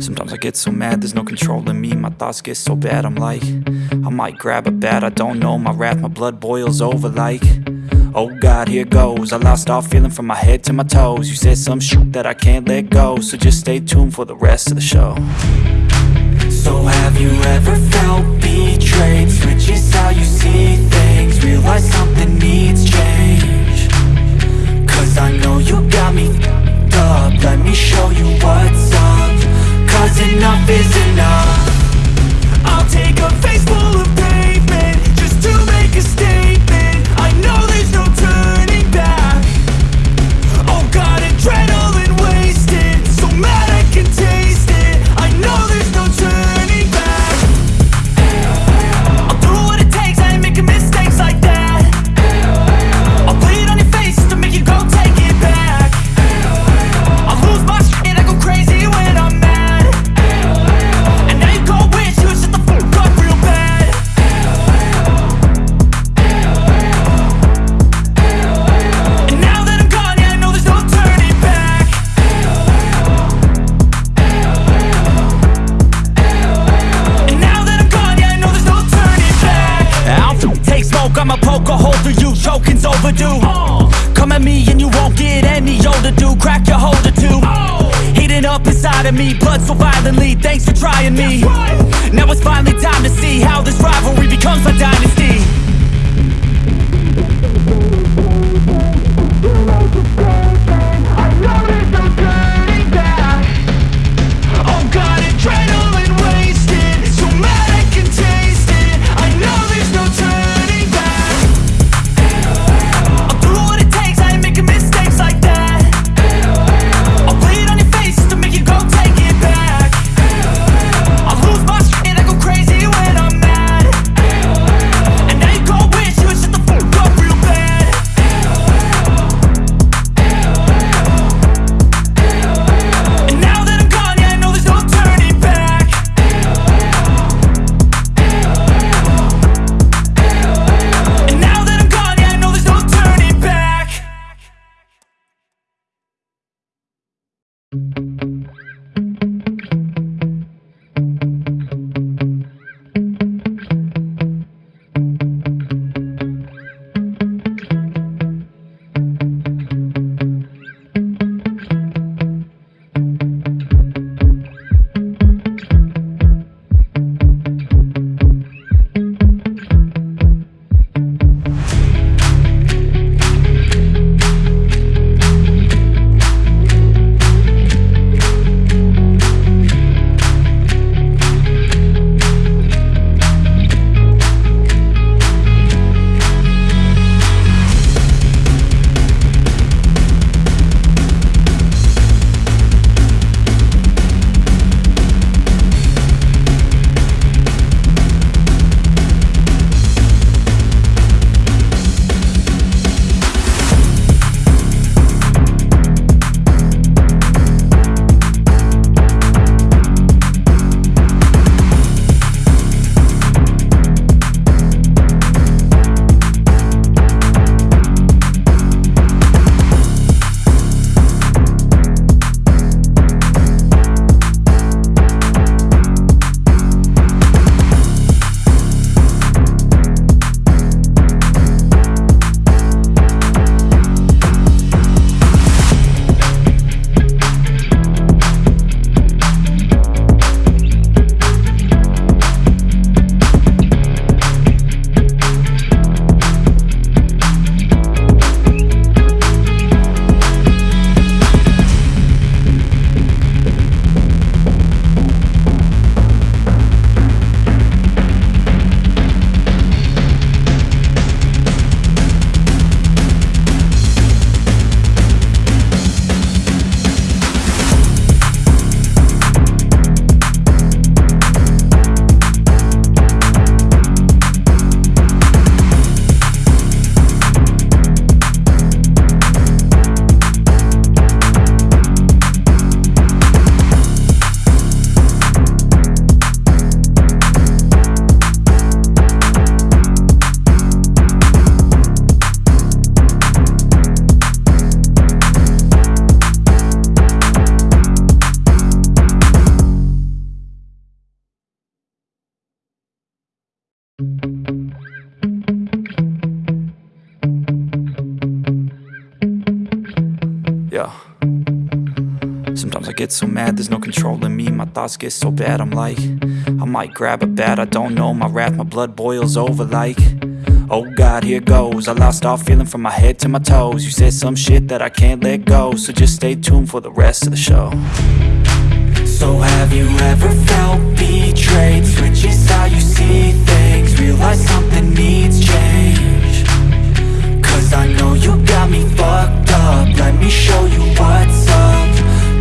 Sometimes I get so mad, there's no control in me. My thoughts get so bad, I'm like I might grab a bat, I don't know. My wrath, my blood boils over like Oh God, here goes. I lost all feeling from my head to my toes. You said some shit that I can't let go So just stay tuned for the rest of the show. So have you ever felt betrayed? Switches how you see things. Realize something needs change. Cause I know you got me up. Let me show you what's up. Cause enough is enough. I'll take a face inside of me, blood so violently, thanks for trying me. Now it's finally time to see how this rivalry becomes a dynasty Yeah. Sometimes I get so mad, there's no controlling me. My thoughts get so bad, I'm like I might grab a bat, I don't know. My wrath, my blood boils over like Oh God, here goes. I lost all feeling from my head to my toes. You said some shit that I can't let go So just stay tuned for the rest of the show. So have you ever felt betrayed? Switches how you see things Realize something needs change Cause I know you got me fucked up. Let me show you what's up.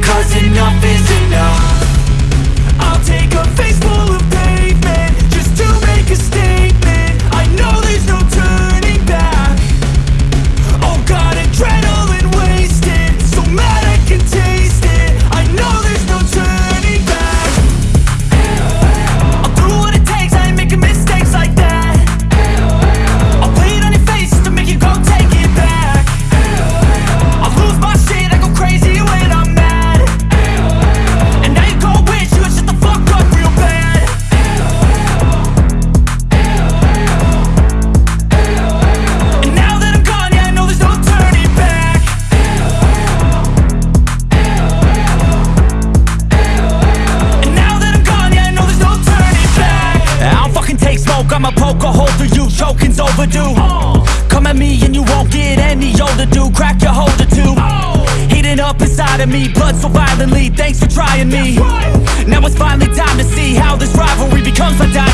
Cause enough is enough. I'll take a face full of pavement Just to make a statement me, blood so violently, thanks for trying me. Now it's finally time to see how this rivalry becomes my dynasty